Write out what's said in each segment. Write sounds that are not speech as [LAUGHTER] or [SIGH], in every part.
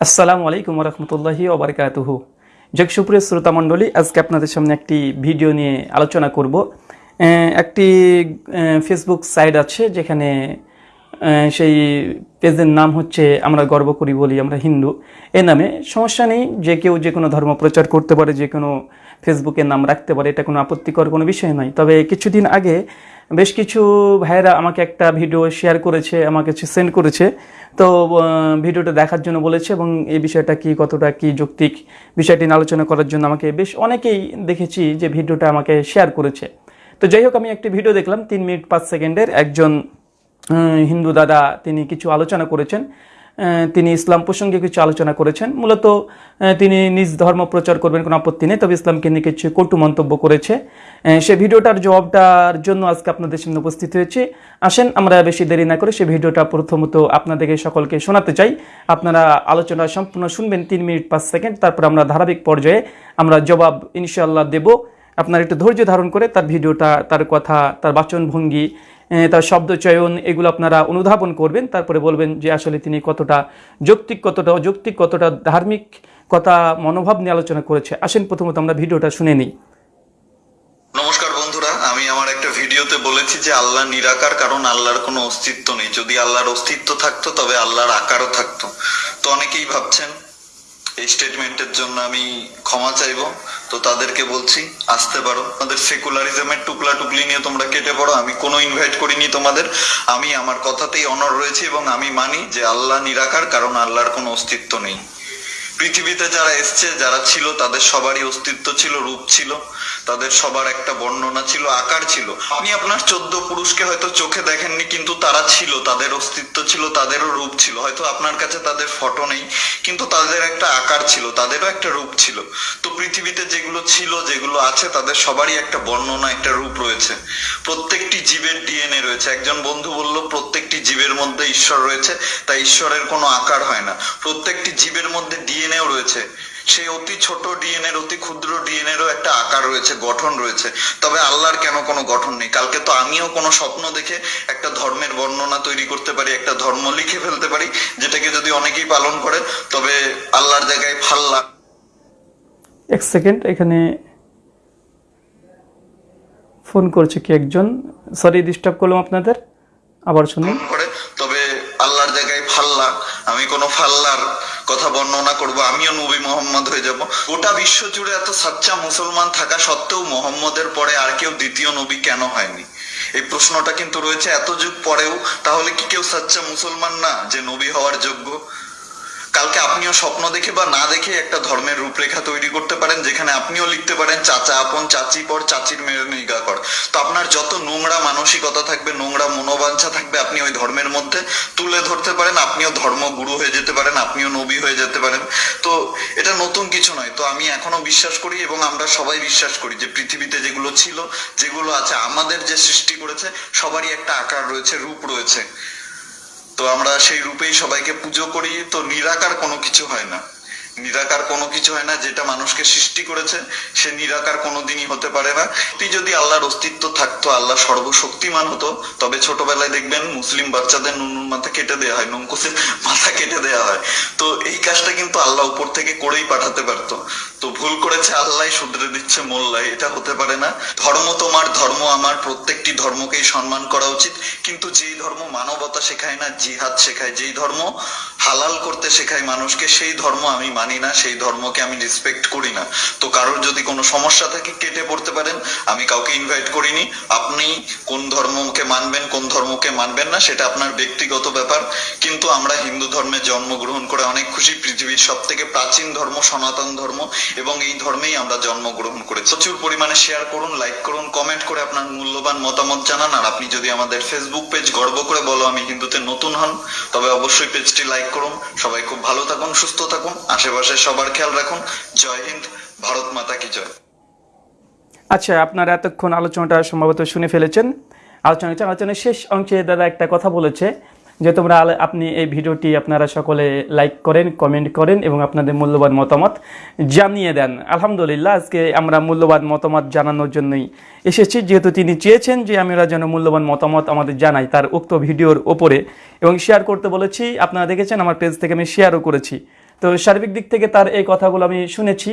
আসসালামু আলাইকুম রহমতুল্লাহি ওবরকাতুহু। শ্রোতা মণ্ডলী, আজকে আপনাদের সামনে একটি ভিডিও নিয়ে আলোচনা করব। একটি ফেসবুক সাইট আছে যেখানে সেই পেজের নাম হচ্ছে আমরা গর্ব করি বলি আমরা হিন্দু। এ নামে সমস্যা নেই, যে কেউ যে কোনো ধর্ম প্রচার করতে পারে, যে কোনো ফেসবুকের নাম রাখতে পারে, এটা কোনো আপত্তিকর কোনো বিষয় নয়। তবে কিছুদিন আগে বেশ কিছু ভাইয়েরা আমাকে একটা ভিডিও শেয়ার করেছে, আমাকে সেন্ড করেছে। তো ভিডিওটা দেখার জন্য বলেছে এবং এই বিষয়টা কি, কতটা কি যৌক্তিক বিষয়টি আলোচনা করার জন্য আমাকে বেশ অনেকেই দেখেছি যে ভিডিওটা আমাকে শেয়ার করেছে। তো যাই হোক, আমি একটি ভিডিও দেখলাম, তিন মিনিট পাঁচ সেকেন্ডের। একজন হিন্দু দাদা, তিনি কিছু আলোচনা করেছেন। তিনি ইসলাম প্রসঙ্গে কিছু আলোচনা করেছেন। মূলত তিনি নিজ ধর্ম প্রচার করবেন, কোনো আপত্তি নেই। তবে ইসলামকে নিয়ে কিছু কটু মন্তব্য করেছে। সে ভিডিওটার জবাবটার জন্য আজকে আপনাদের সামনে উপস্থিত হয়েছে। আসেন, আমরা বেশি দেরি না করে সে ভিডিওটা প্রথমত আপনাদেরকে সকলকে শোনাতে চাই। আপনারা আলোচনা সম্পূর্ণ শুনবেন তিন মিনিট পাঁচ সেকেন্ড। তারপর আমরা ধারাবাহিক পর্যায়ে আমরা জবাব ইনশাল্লাহ দেব। আপনার একটু ধৈর্য ধারণ করে তার ভিডিওটা, তার কথা, তার বাচনভঙ্গি তার শব্দ চয়ন, এগুলো আপনারা অনুধাবন করবেন। তারপরে বলবেন যে আসলে তিনি কতটা যৌক্তিক, কতটা অযৌক্তিক, কতটা ধার্মিক কথা, মনোভাব নিয়ে আলোচনা করেছে। আসেন, প্রথমত আমরা ভিডিওটা শুনে নিই। নমস্কার বন্ধুরা, আমি আমার একটা ভিডিওতে বলেছি যে আল্লাহ নিরাকার, কারণ আল্লাহর কোনো অস্তিত্ব নেই। যদি আল্লাহর অস্তিত্ব থাকতো, তবে আল্লাহর আকারও থাকতো। তো অনেকেই ভাবছেন এই স্টেটমেন্টের জন্য আমি ক্ষমা চাইব। তো তাদেরকে বলছি, আসতে পারো। তোমাদের সেকুলারিজমের টুকলা টুকলি নিয়ে তোমরা কেটে পড়ো। আমি কোনো ইনভাইট করিনি তোমাদের। আমি আমার কথাতেই অনর রয়েছি এবং আমি মানি যে আল্লাহ নিরাকার, কারণ আল্লাহর কোনো অস্তিত্ব নেই। পৃথিবীতে যারা এসছে, যারা ছিল, তাদের সবারই অস্তিত্ব ছিল, রূপ ছিল, তাদের সবার একটা বর্ণনা ছিল, আকার ছিল। আপনি আপনার চোদ্দ পুরুষকে হয়তো চোখে দেখেননি, কিন্তু তারা ছিল, তাদের অস্তিত্ব ছিল, তাদেরও রূপ ছিল। হয়তো আপনার কাছে তাদের ফটো নেই, কিন্তু তাদের একটা আকার ছিল, তাদেরও একটা রূপ ছিল। তো পৃথিবীতে যেগুলো ছিল, যেগুলো আছে, তাদের সবারই একটা বর্ণনা, একটা রূপ রয়েছে। প্রত্যেকটি জীবের ডিএনএ রয়েছে। একজন বন্ধু বলল, প্রত্যেকটি জীবের মধ্যে ঈশ্বর রয়েছে। তাই ঈশ্বরের কোনো আকার হয় না। প্রত্যেকটি জীবের মধ্যে ডিএনএও রয়েছে। সেই অতি ছোট ডিএনএর অতি ক্ষুদ্র ডিএনএরও একটা আকার রয়েছে গঠন রয়েছে। তবে আল্লাহর কেন কোনো গঠন নেই? কালকে তো আমিও কোনো স্বপ্ন দেখে একটা ধর্মের বর্ণনা তৈরি করতে পারি একটা ধর্ম লিখে ফেলতে পারি যেটাকে যদি অনেকেই পালন করে তবে আল্লাহর জায়গায় ফাল্লা এক সেকেন্ড এখানে ফোন করছে কি একজন? সরি ডিস্টার্ব করলাম আপনাদের। আবার শুনুন। করে তবে আল্লাহর জায়গায় ফাল্লা আমি কোনো ফাল্লার কথা বর্ণনা করব, আমিও নবী মোহাম্মদ হয়ে যাব। গোটা বিশ্ব জুড়ে এত সাচ্চা মুসলমান থাকা সত্ত্বেও মোহাম্মদের পরে আর কেউ দ্বিতীয় নবী কেন হয়নি? এই প্রশ্নটা কিন্তু রয়েছে এত যুগ পরেও, তাহলে কি কেউ সাচ্চা মুসলমান না যে নবী হওয়ার যোগ্য? কালকে আপনিও স্বপ্ন দেখে বা না দেখে একটা ধর্মের রূপরেখা তৈরি করতে পারেন, যেখানে আপনিও লিখতে পারেন, চাচা আপন, চাচি পর, চাচির মেয়ের নিগা কর। তো আপনার যত নোংরা মানসিকতা থাকবে, নোংরা মনোবাঞ্ছা থাকবে, আপনি ওই ধর্মের মধ্যে তুলে ধরতে পারেন, আপনিও ধর্মগুরু হয়ে যেতে পারেন, আপনিও নবী হয়ে যেতে পারেন। তো এটা নতুন কিছু নয়। তো আমি এখনও বিশ্বাস করি এবং আমরা সবাই বিশ্বাস করি যে পৃথিবীতে যেগুলো ছিল, যেগুলো আছে, আমাদের যে সৃষ্টি করেছে, সবারই একটা আকার রয়েছে, রূপ রয়েছে। তো আমরা সেই রূপেই সবাইকে পুজো করি তো নিরাকার কোনো কিছু হয় না। নিরাকার কোনো কিছু হয় না, যেটা মানুষকে সৃষ্টি করেছে, সে নিরাকার কোনোদিনই হতে পারে না। তুই যদি আল্লাহর অস্তিত্ব থাকতো, আল্লাহ সর্বশক্তিমান হতো, তবে ছোটবেলায় দেখবেন মুসলিম বাচ্চাদের নুনুর মাথা কেটে দেওয়া হয় নঙ্কুশের মাথা কেটে দেওয়া হয়। তো এই কাজটা কিন্তু আল্লাহ উপর থেকে করেই পাঠাতে পারতো। তো ভুল করেছে আল্লাহ শুধরে দিচ্ছে মোল্লাই, এটা হতে পারে না। ধর্ম তোমার, ধর্ম আমার, প্রত্যেকটি ধর্মকেই সম্মান করা উচিত। কিন্তু যেই ধর্ম মানবতা শেখায় না, জিহাদ শেখায়। যেই ধর্ম হালাল করতে শেখায় মানুষকে, সেই ধর্ম আমি মানি না, সেই ধর্মকে আমি রেসপেক্ট করি না। তো কারোর যদি কোনো সমস্যা থাকে, কেটে পড়তে পারেন। আমি কাউকে ইনভাইট করিনি। আপনি কোন ধর্মকে মানবেন, কোন ধর্মকে মানবেন না, সেটা আপনার ব্যক্তিগত ব্যাপার। কিন্তু আমরা হিন্দু ধর্মে জন্মগ্রহণ করে অনেক খুশি। পৃথিবীর সব থেকে প্রাচীন ধর্ম সনাতন ধর্ম, এবং এই ধর্মেই আমরা জন্মগ্রহণ করেছি। প্রচুর পরিমাণে শেয়ার করুন লাইক করুন কমেন্ট করে আপনার মূল্যবান মতামত জানান। আর আপনি যদি আমাদের ফেসবুক পেজ গর্ব করে বলো আমি হিন্দুতে নতুন হন, তবে অবশ্যই পেজটি লাইক করুন। সবাই খুব ভালো থাকুন, সুস্থ থাকুন। আশেপাশে সবার খেয়াল রাখুন। জয় হিন্দ, ভারত মাতা কি জয়। আচ্ছা আপনারা এতক্ষণ আলোচনাটা সম্ভবত শুনে ফেলেছেন। আলোচনা আলোচনার শেষ অংশে দাদা একটা কথা বলেছে যে, তোমরা আপনি এই ভিডিওটি আপনারা সকলে লাইক করেন কমেন্ট করেন এবং আপনাদের মূল্যবান মতামত জানিয়ে দেন। আলহামদুলিল্লাহ, আজকে আমরা মূল্যবান মতামত জানানোর জন্যই এসেছি। যেহেতু তিনি চেয়েছেন যে আমরা যেন মূল্যবান মতামত আমাদের জানাই তার উক্ত ভিডিওর ওপরে। এবং শেয়ার করতে বলেছি, আপনারা দেখেছেন আমার পেজ থেকে আমি শেয়ারও করেছি। তো সার্বিক দিক থেকে তার এই কথাগুলো আমি শুনেছি।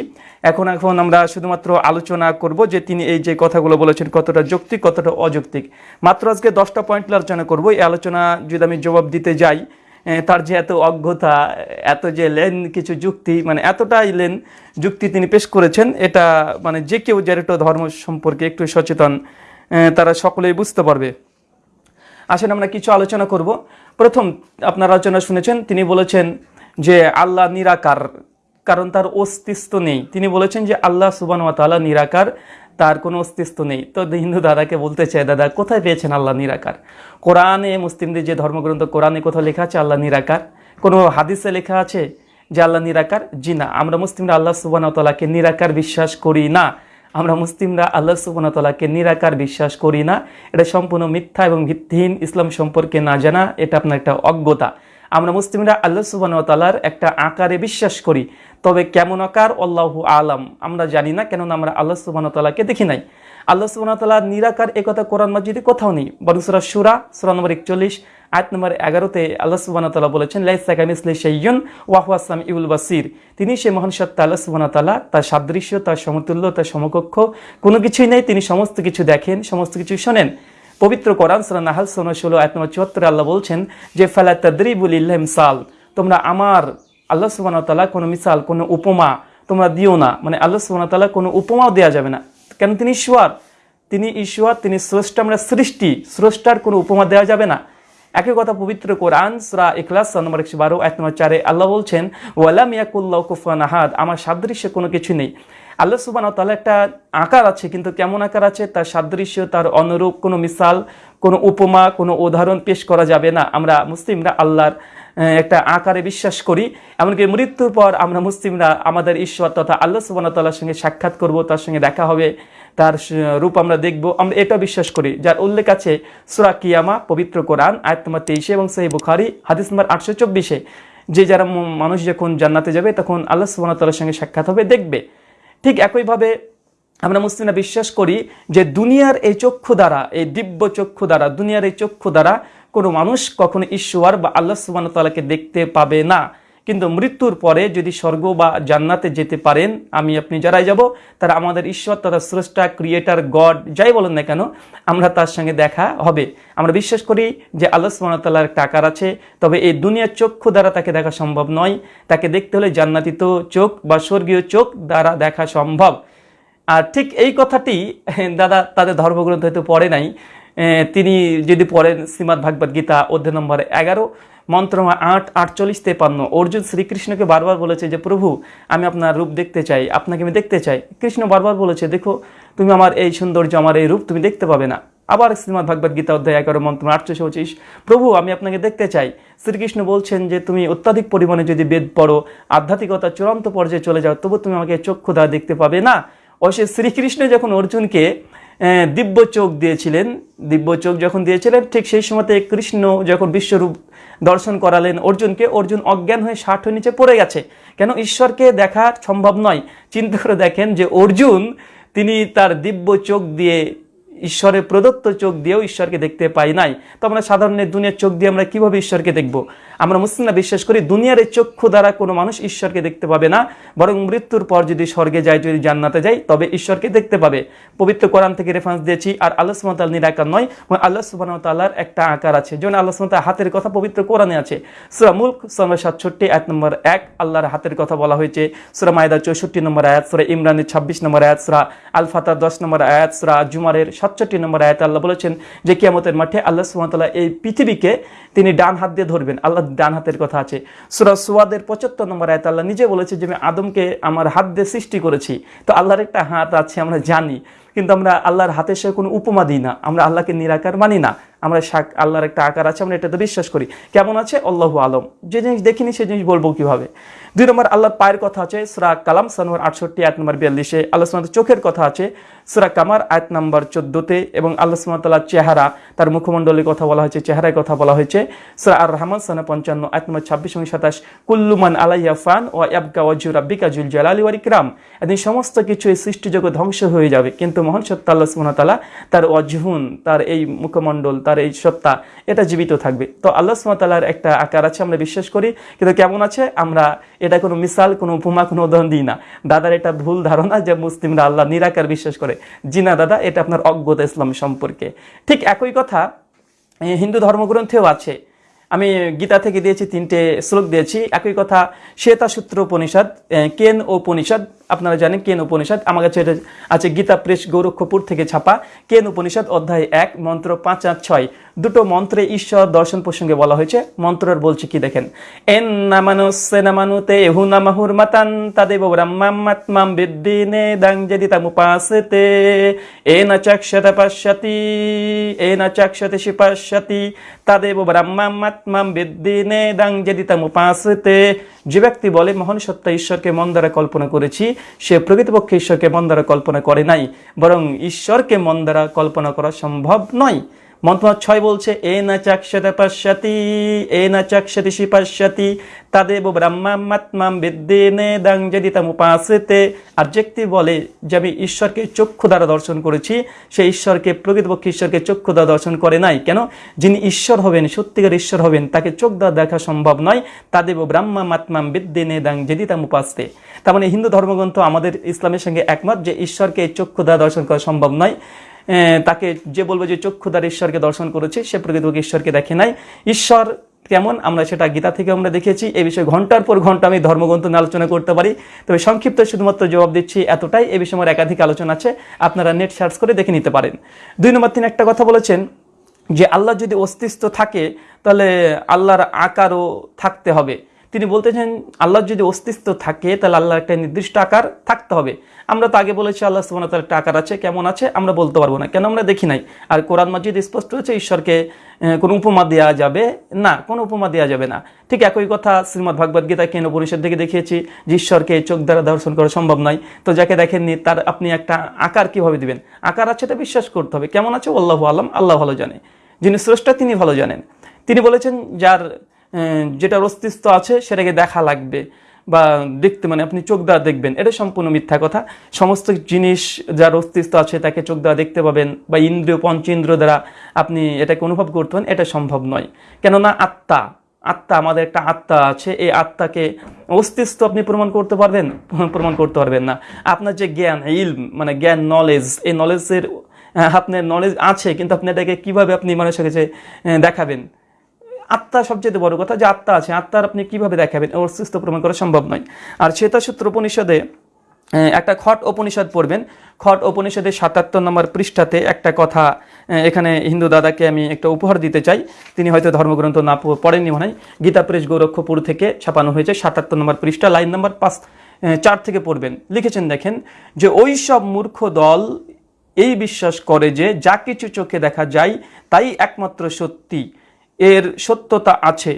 এখন এখন আমরা শুধুমাত্র আলোচনা করব যে তিনি এই যে কথাগুলো বলেছেন, কতটা যৌক্তিক, কতটা অযৌক্তিক। মাত্র আজকে দশটা পয়েন্ট আলোচনা করব। এই আলোচনা যদি আমি জবাব দিতে যাই তার যে এত অজ্ঞতা, এত যে লেন, কিছু যুক্তি মানে এতটাই লেন যুক্তি তিনি পেশ করেছেন, এটা মানে যে কেউ যার একটু ধর্ম সম্পর্কে একটু সচেতন তারা সকলেই বুঝতে পারবে। আসেন আমরা কিছু আলোচনা করব। প্রথম আপনার আলোচনা শুনেছেন, তিনি বলেছেন যে আল্লাহ নিরাকার, কারণ তার অস্তিত্ব নেই। তিনি বলেছেন যে আল্লাহ সুবান তাআলা নিরাকার, তার কোনো অস্তিত্ব নেই। তো হিন্দু দাদাকে বলতে চাই দাদা, কোথায় পেয়েছেন আল্লাহ নিরাকার? কোরআনে, মুসলিমদের যে ধর্মগ্রন্থ, কোরআনে কোথাও লেখা আছে আল্লাহ নিরাকার? কোনো হাদিসে লেখা আছে যে আল্লাহ নিরাকার? জি না। আমরা মুসলিমরা আল্লাহ সুবান তালাকে নিরাকার বিশ্বাস করি না। আমরা মুসলিমরা আল্লাহ সুবহানাহু নিরাকার বিশ্বাস করি না। এটা সম্পূর্ণ মিথ্যা এবং ভিত্তিহীন ইসলাম সম্পর্কে না জানা, এটা আপনার একটা অজ্ঞতা। আমরা মুসলিমরা আল্লাহ সুবহানাহু তাআলার একটা আকারে বিশ্বাস করি। তবে কেমন আকার? আল্লাহু আলাম। আমরা জানি না, কেননা আমরা আল্লাহ সুবহানাহু তাআলাকে দেখি নাই। আল্লাহ সুবহানাহু তাআলা নিরাকার একথা কোরআন মাজিদে কোথাও নেই। বরং সুরা সূরা নম্বর একচল্লিশ, আয়াত নম্বর এগারোতে আল্লাহ সুবহানাহু তাআলা বলেছেন, লাইসা কামিসলি শাইয়ুন ওয়া হুয়া সামিউল বাসির। তিনি সে মহান সত্তা আল্লাহ তাআলা, তার সাদৃশ্য, তার সমতুল্য, তার সমকক্ষ। কোনো কিছুই নেই, তিনি সমস্ত কিছু দেখেন, সমস্ত কিছু শোনেন। পবিত্র কোরআন সূরা নাহাল, সূরা 16 আয়াত নম্বর 74 আল্লাহ বলছেন যে, ফালা তাদরিবুল ইমসাল তোমরা আমার আল্লাহ তাআলা কোনো মিসাল, কোনো উপমা তোমরা দিও না। মানে আল্লাহ তাআলা কোনো উপমাও দেওয়া যাবে না। কেন তিনি ঈশ্বর? তিনি ঈশ্বর, তিনি স্রষ্টা, আমরা সৃষ্টি। স্রষ্টার কোনো উপমা দেওয়া যাবে না। একই কথা পবিত্র কোরআন, সূরা ইখলাস নম্বর একশো বারো এক নম্বর চারে আল্লাহ বলছেন ওয়ালাম ইয়াকুল্লাহ কুফান আহাদ। আমার সাদৃশ্য কোনো কিছু নেই। আল্লাহ সুবান তাহলে একটা আকার আছে, কিন্তু কেমন আকার আছে? তার সাদৃশ্য, তার অনুরূপ কোনো মিসাল, কোনো উপমা, কোনো উদাহরণ পেশ করা যাবে না। আমরা মুসলিমরা আল্লাহর একটা আকারে বিশ্বাস করি। এমনকি মৃত্যুর পর আমরা মুসলিমরা আমাদের ঈশ্বর তথা আল্লাহ সুবান তাল্লার সঙ্গে সাক্ষাৎ করব, তার সঙ্গে দেখা হবে, তার রূপ আমরা দেখব। আমরা এটা বিশ্বাস করি। যার উল্লেখ আছে সুরা কিয়ামা, পবিত্র কোরআন, আয়াত নম্বর তেইশে এবং সেই বুখারি, হাদিস নম্বর আটশো চব্বিশে। যে যারা মানুষ যখন জান্নাতে যাবে, তখন আল্লাহ সুবান তাল্লার সঙ্গে সাক্ষাৎ হবে, দেখবে। ঠিক একইভাবে আমরা মুসলিমরা বিশ্বাস করি যে দুনিয়ার এই চক্ষু দ্বারা, এই দিব্য চক্ষু দ্বারা, দুনিয়ার এই চক্ষু দ্বারা কোনো মানুষ কখনো ঈশ্বর বা আল্লাহ সুবান তালাকে দেখতে পাবে না। কিন্তু মৃত্যুর পরে যদি স্বর্গ বা জান্নাতে যেতে পারেন, আমি আপনি যারাই যাব, তারা আমাদের ঈশ্বর তথা স্রষ্টা ক্রিয়েটার গড যাই বলেন না কেন, আমরা তার সঙ্গে দেখা হবে। আমরা বিশ্বাস করি যে আল্লাহ সুবাহ একটা আকার আছে, তবে এই দুনিয়ার চক্ষু দ্বারা তাকে দেখা সম্ভব নয়। তাকে দেখতে হলে জান্নাতিত চোখ বা স্বর্গীয় চোখ দ্বারা দেখা সম্ভব। আর ঠিক এই কথাটি, [LAUGHS] দাদা তাদের ধর্মগ্রন্থ হয়তো পড়ে নাই। তিনি যদি পড়েন শ্রীমৎ ভাগবত গীতা অধ্যায় নম্বর এগারো মন্ত্র আট, আটচল্লিশ তেপান্ন। অর্জুন শ্রীকৃষ্ণকে বারবার বলেছে যে, প্রভু, আমি আপনার রূপ দেখতে চাই, আপনাকে আমি দেখতে চাই। কৃষ্ণ বারবার বলেছে, দেখো, তুমি আমার এই সৌন্দর্য, আমার এই রূপ তুমি দেখতে পাবে না। আবার শ্রীমৎ ভাগবত গীতা অধ্যায় এগারো, মন্ত্র আটশো পঁচিশ প্রভু, আমি আপনাকে দেখতে চাই। শ্রীকৃষ্ণ বলছেন যে, তুমি অত্যাধিক পরিমাণে যদি বেদ পড়ো, আধ্যাত্মিকতা চূড়ান্ত পর্যায়ে চলে যাও, তবু তুমি আমাকে চক্ষু দ্বারা দেখতে পাবে না। অবশ্যই শ্রীকৃষ্ণ যখন অর্জুনকে দিব্য চোখ দিয়েছিলেন। দিব্য চোখ যখন দিয়েছিলেন, ঠিক সেই সময়তে কৃষ্ণ যখন বিশ্বরূপ দর্শন করালেন, অর্জুনকে, অর্জুন অজ্ঞান হয়ে ষাট হয়ে নিচে পড়ে গেছে। কেন? ঈশ্বরকে দেখা সম্ভব নয়। চিন্তা করে দেখেন যে অর্জুন, তিনি তার দিব্য চোখ দিয়ে, ঈশ্বরের প্রদত্ত চোখ দিয়েও ঈশ্বরকে দেখতে পাই নাই। তো আমরা সাধারণ এই দুনিয়ার চোখ দিয়ে আমরা কীভাবে ঈশ্বরকে দেখব? আমরা মুসলিমরা বিশ্বাস করি দুনিয়ার এই চক্ষু দ্বারা কোনো মানুষ ঈশ্বরকে দেখতে পাবে না, বরং মৃত্যুর পর যদি স্বর্গে যায়, যদি জান্নাতে যায়, তবে ঈশ্বরকে দেখতে পাবে। পবিত্র কোরআন থেকে রেফারেন্স দিয়েছি, আর আল্লাহ সুমতাল নিরাকার নয় আল্লাহ সুবাহ তাল্লার একটা আকার আছে। যেমন আল্লাহ সুমতাল হাতের কথা পবিত্র কোরআনে আছে। সুরা মুল্ক নম্বর সাতষট্টি, আয়াত নম্বর এক, আল্লাহর হাতের কথা বলা হয়েছে। সুরা মায়দা চৌষট্টি নম্বর আয়াত, সুরা ইমরানের ছাব্বিশ নম্বর আয়াত, সুরা আল ফাতার দশ নম্বর আয়াত, সুরা জুমারের সাতষট্টি নম্বর আয়াত আল্লাহ বলেছেন যে কিয়ামতের মাঠে আল্লাহ সুমতাল্লাহ এই পৃথিবীকে তিনি ডান হাত দিয়ে ধরবেন। আল্লাহ ডান হাতের কথা আছে। সুরা সুয়াদের পঁচাত্তর নম্বর আয়ত আল্লাহ নিজে বলেছে যে, আমি আদমকে আমার হাত দিয়ে সৃষ্টি করেছি। তো আল্লাহর একটা হাত আছে, আমরা জানি। কিন্তু আমরা আল্লাহর হাতের সে কোনো উপমা দিই না। আমরা আল্লাহকে নিরাকার মানি না। আমরা শাক, আল্লাহর একটা আকার আছে, আমরা এটাতে বিশ্বাস করি। কেমন আছে? আল্লাহু আলম। যে জিনিস দেখিনি সেই জিনিস বলব কীভাবে? দুই নম্বর, আল্লাহর পায়ের কথা আছে, সুরা কালাম সানোয়ার আটষট্টি আয়াত নম্বর, বিয়াল্লিশে। আল্লাহ সুমাত চোখের কথা আছে, সুরা কামার, আয়াত নম্বর চোদ্দোতে। এবং আল্লাহ সুমাতাল্লাহ চেহারা, তার মুখমণ্ডলের কথা বলা হয়েছে চেহারায় কথা বলা হয়েছে। সুরা আর রহমান সানা পঞ্চান্ন, আয়াত নম্বর, ছাব্বিশ এবং সাতাশ। কুল্লুমান আলাইয়া ফান ও ইয়াবকা ওয়াজু রাব্বিকা জুল জালালি এদিন সমস্ত কিছু এই সৃষ্টিজগৎ ধ্বংস হয়ে যাবে। কিন্তু মহান সত্তা আল্লাহ তাআলা তার অজহুন তার এই মুখমণ্ডল, তার এই সত্তা, এটা জীবিত থাকবে। তো আল্লাহ সুমতাল্লাহর একটা আকার আছে, আমরা বিশ্বাস করি। কিন্তু কেমন আছে? আমরা এটা কোনো মিসাল, কোনো উপমা, কোনো উদাহরণ দিই না। দাদার এটা ভুল ধারণা যে মুসলিমরা আল্লাহ নিরাকার বিশ্বাস করে। জি না দাদা, এটা আপনার অজ্ঞতা ইসলাম সম্পর্কে। ঠিক একই কথা হিন্দু ধর্মগ্রন্থেও আছে। আমি গীতা থেকে দিয়েছি, তিনটে শ্লোক দিয়েছি। একই কথা, শ্বেতা সূত্র উপনিষদ কেন উপনিষদ আপনারা জানেন কেন উপনিষদ? আমার কাছে এটা আছে গীতা প্রেস গোরক্ষপুর থেকে ছাপা। কেন উপনিষদ? অধ্যায় এক, মন্ত্র পাঁচ আর ছয়। দুটো মন্ত্রে ঈশ্বর দর্শন প্রসঙ্গে বলা হয়েছে। মন্ত্রের বলছে কি দেখেন? এন নামানু সেনামানুতে এহু নামাহুর মাতান তাদেব ব্রহ্মাত্মাম বিদ্দিনে দাং যদি তামুপাসতে এ না চক্ষত পশ্যতি, এ না চক্ষতে শিপশ্যতি তাদেব ব্রহ্মাত্মাম বিদ্দিনে দাং যদি তামুপাসতে যে ব্যক্তি বলে, মহান সত্তা ঈশ্বরকে মন দ্বারা কল্পনা করেছি সে প্রকৃতপক্ষে ঈশ্বরকে মন দ্বারা কল্পনা করে নাই, বরং ঈশ্বরকে মন দ্বারা কল্পনা করা সম্ভব নয়। মন্ত্র ছয় বলছে, এ না চাক্ষতে পশ্যতি, এ না চাক্ষতি শিপশ্যতি তাদেব ব্রহ্মাত্মাম বিদ্যেনে দাং যদি তাম উপাসতে। আর ব্যক্তি বলে যে, আমি ঈশ্বরকে চক্ষু দ্বারা দর্শন করেছি সেই ঈশ্বরকে, প্রকৃতপক্ষে ঈশ্বরকে চক্ষু দ্বারা দর্শন করে নাই। কেন? যিনি ঈশ্বর হবেন, সত্যিকার ঈশ্বর হবেন, তাকে চোখ দ্বারা দেখা সম্ভব নয়। তাদেব ব্রহ্মাত্মাম বিদ্যেনে দাং যদি তাম উপাসতে। তার মানে হিন্দু ধর্মগ্রন্থ আমাদের ইসলামের সঙ্গে একমত যে, ঈশ্বরকে চক্ষু দ্বারা দর্শন করা সম্ভব নয়। তাকে যে বলব যে চক্ষু দ্বারা ঈশ্বরকে দর্শন করেছে, সে প্রকৃতপক্ষে ঈশ্বরকে দেখে নাই। ঈশ্বর কেমন? আমরা সেটা গীতা থেকে আমরা দেখেছি। এই বিষয়ে ঘণ্টার পর ঘণ্টা আমি ধর্মগ্রন্থ নিয়ে আলোচনা করতে পারি। তবে সংক্ষিপ্ত শুধুমাত্র জবাব দিচ্ছি এতটাই। এই বিষয়ে আমার একাধিক আলোচনা আছে। আপনারা নেট সার্চ করে দেখে নিতে পারেন। দুই নম্বর তিনি একটা কথা বলেছেন যে, আল্লাহ যদি অস্তিত্ব থাকে, তাহলে আল্লাহর আকারও থাকতে হবে। তিনি বলতেছেন আল্লাহর যদি অস্তিত্ব থাকে, তাহলে আল্লাহর একটা নির্দিষ্ট আকার থাকতে হবে। আমরা তো আগে বলেছি, আল্লাহ ওয়া তাআলার একটা আকার আছে, কেমন আছে, আমরা বলতে পারব না। কেন আমরা দেখি নাই? আর কোরআন মাজিদ স্পষ্ট হচ্ছে ঈশ্বরকে কোনো উপমা দেওয়া যাবে না, কোনো উপমা দেওয়া যাবে না। ঠিক একই কথা শ্রীমদ্ ভাগবত গীতা কেন পরিষদ থেকে দেখিয়েছি, যে ঈশ্বরকে চোখ দ্বারা দর্শন করা সম্ভব নয়। তো যাকে দেখেননি, তার আপনি একটা আকার কীভাবে দিবেন? আকার আছে, এটা বিশ্বাস করতে হবে। কেমন আছে? আল্লাহ আলম, আল্লাহ ভালো জানে। যিনি স্রষ্টা, তিনি ভালো জানেন। তিনি বলেছেন, যার যেটার অস্তিত্ব আছে সেটাকে দেখা লাগবে বা দেখতে মানে আপনি চোখ দ্বারা দেখবেন। এটা সম্পূর্ণ মিথ্যা কথা। সমস্ত জিনিস যার অস্তিত্ব আছে তাকে চোখ দ্বারা দেখতে পাবেন বা ইন্দ্রিয় পঞ্চেন্দ্র দ্বারা আপনি এটাকে অনুভব করতে পারেন, এটা সম্ভব নয়। কেননা আত্মা আত্মা আমাদের একটা আত্মা আছে, এই আত্মাকে অস্তিত্ব আপনি প্রমাণ করতে পারবেন, প্রমাণ করতে পারবেন না। আপনার যে জ্ঞান ইল মানে জ্ঞান নলেজ এই নলেজের আপনার নলেজ আছে, কিন্তু আপনি এটাকে কীভাবে আপনি মানুষের কাছে দেখাবেন? আত্মা সবচেয়ে বড় কথা যে আত্মা আছে, আত্মার আপনি কীভাবে দেখাবেন? অস্তিত্ব প্রমাণ করা সম্ভব নয়। আর শ্বেতাসূত্র উপনিষদে একটা খট উপনিষদ পড়বেন। খট উপনিষদের সাতাত্তর নম্বর পৃষ্ঠাতে একটা কথা এখানে হিন্দু দাদাকে আমি একটা উপহার দিতে চাই। তিনি হয়তো ধর্মগ্রন্থ না পড়েননি মনে হয়। গীতা প্রেস গৌরক্ষপুর থেকে ছাপানো হয়েছে সাতাত্তর নম্বর পৃষ্ঠা, লাইন নম্বর পাঁচ চার থেকে পড়বেন। লিখেছেন, দেখেন, যে ওই সব মূর্খ দল এই বিশ্বাস করে যে যা কিছু চোখে দেখা যায় তাই একমাত্র সত্যি। এর সত্যতা আছে।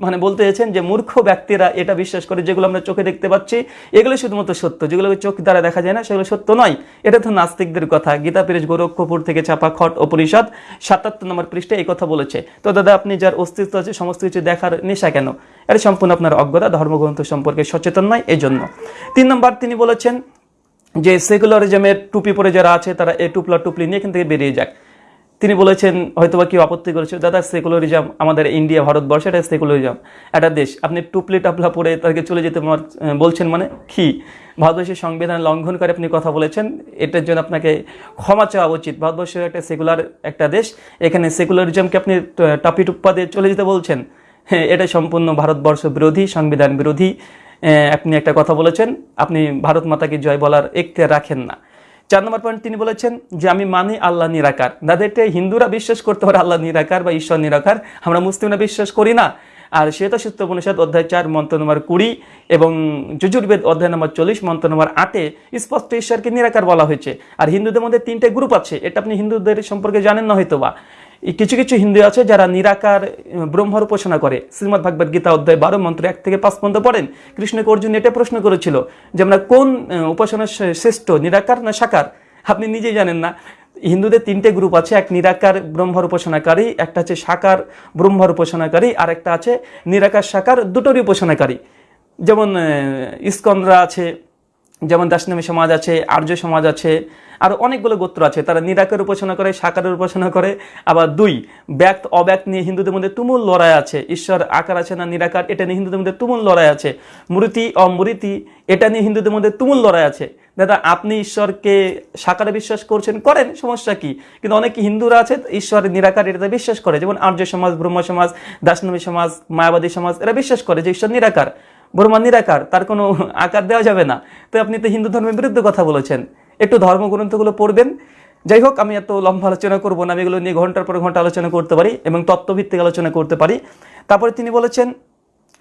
মানে বলতে চাইছেন যে মূর্খ ব্যক্তিরা এটা বিশ্বাস করে, যেগুলো আমরা চোখে দেখতে পাচ্ছি, এগুলো শুধুমাত্র সত্য। যেগুলো চোখ দ্বারা দেখা যায় না, সেগুলো সত্য নয়। এটা তো নাস্তিকদের কথা। গীতা পেরেজ, গোরক্ষপুর থেকে ছাপা খট উপনিষদ সাতাত্তর নম্বর পৃষ্ঠে এই কথা বলেছে। তো দাদা, আপনি যার অস্তিত্ব আছে, সমস্ত কিছু দেখার নেশা কেন? এটা সম্পূর্ণ আপনার অজ্ঞতা, ধর্মগ্রন্থ সম্পর্কে সচেতন নয় এই জন্য তিন নম্বর তিনি বলেছেন যে সেকুলারিজমের টুপি পরে যারা আছে, তারা এই টুপলা টুপলি নিয়ে এখান থেকে বেরিয়ে যাক। তিনি বলেছেন, হয়তোবা কেউ আপত্তি করেছে, দাদা, সেকুলারিজম আমাদের ইন্ডিয়া, ভারতবর্ষ, এটা সেকুলারিজম। একটা দেশ, আপনি টুপলি টাপলা পরে তাকে চলে যেতে বলছেন মানে কি? ভারতবর্ষের সংবিধান লঙ্ঘন করে আপনি কথা বলেছেন, এটার জন্য আপনাকে ক্ষমা চাওয়া উচিত। ভারতবর্ষ একটা সেকুলার একটা দেশ, এখানে সেকুলারিজমকে আপনি টাপি টুপ্পা দিয়ে চলে যেতে বলছেন। হ্যাঁ এটা সম্পূর্ণ ভারতবর্ষ বিরোধী, সংবিধান বিরোধী। আপনি একটা কথা বলেছেন, আপনি ভারত মাতাকে জয় বলার এখতিয়ার রাখেন না। চার নম্বর পয়েন্ট তিনি বলেছেন যে, আমি মানি আল্লাহ নিরাকার। দাদা হিন্দুরা বিশ্বাস করতে পারে আল্লাহ নিরাকার বা ঈশ্বর নিরাকার। আমরা মুসলিমরা বিশ্বাস করি না। আর শ্বেত সূত্র উপনিষদ অধ্যায় চার, মন্ত্র নম্বর কুড়ি এবং যজুর্বেদ অধ্যায় নম্বর চল্লিশ, মন্ত্র নম্বর আটে স্পষ্ট ঈশ্বরকে নিরাকার বলা হয়েছে। আর হিন্দুদের মধ্যে তিনটে গ্রুপ আছে। এটা আপনি হিন্দুদের সম্পর্কে জানেন না হয়তো বা কিছু কিছু হিন্দু আছে যারা নিরাকার ব্রহ্মর উপাসনা করে। শ্রীমদ ভাগবত গীতা অধ্যায় বারো মন্ত্র এক থেকে পাঁচ পর্যন্ত পড়েন। কৃষ্ণকে অর্জুন এটা প্রশ্ন করেছিল যে আমরা কোন উপাসনা শ্রেষ্ঠ, নিরাকার না সাকার? আপনি নিজেই জানেন না। হিন্দুদের তিনটে গ্রুপ আছে, এক নিরাকার ব্রহ্মর উপাসনাকারী, একটা আছে সাকার ব্রহ্মর উপাসনাকারী, আর একটা আছে নিরাকার, সাকার, দুটোরই উপাসনাকারী। যেমন ইস্কনরা আছে, যেমন দাসনামী সমাজ আছে, আর্য সমাজ আছে আর অনেকগুলো গোত্র আছে। তারা নিরাকার উপাসনা করে সাকারের উপাসনা করে। আবার দুই, ব্যক্ত, অব্যক্ত নিয়ে হিন্দুদের মধ্যে তুমুল লড়াই আছে। ঈশ্বর আকার আছে না নিরাকার, এটা নিয়ে হিন্দুদের মধ্যে তুমুল লড়াই আছে। মূর্তি, অমূর্তি, এটা নিয়ে হিন্দুদের মধ্যে তুমুল লড়াই আছে। দাদা, আপনি ঈশ্বরকে সাকারে বিশ্বাস করছেন? করেন, সমস্যা কি? কিন্তু অনেক হিন্দুরা আছে ঈশ্বরের নিরাকার, এটাতে বিশ্বাস করে। যেমন আর্য সমাজ, ব্রহ্ম সমাজ দাসনবী সমাজ, মায়াবাদী সমাজ, এরা বিশ্বাস করে যে ঈশ্বর নিরাকার। ব্রহ্মা নিরাকার, তার কোনো আকার দেওয়া যাবে না। তো আপনি তো হিন্দু ধর্মের বিরুদ্ধে কথা বলেছেন। একটু ধর্মগ্রন্থগুলো পড়বেন। যাই হোক, আমি এত লম্বা আলোচনা করব না, আমি এগুলো নিয়ে ঘণ্টার পর ঘণ্টা আলোচনা করতে পারি এবং তত্ত্বভিত্তিক আলোচনা করতে পারি। তারপরে তিনি বলেছেন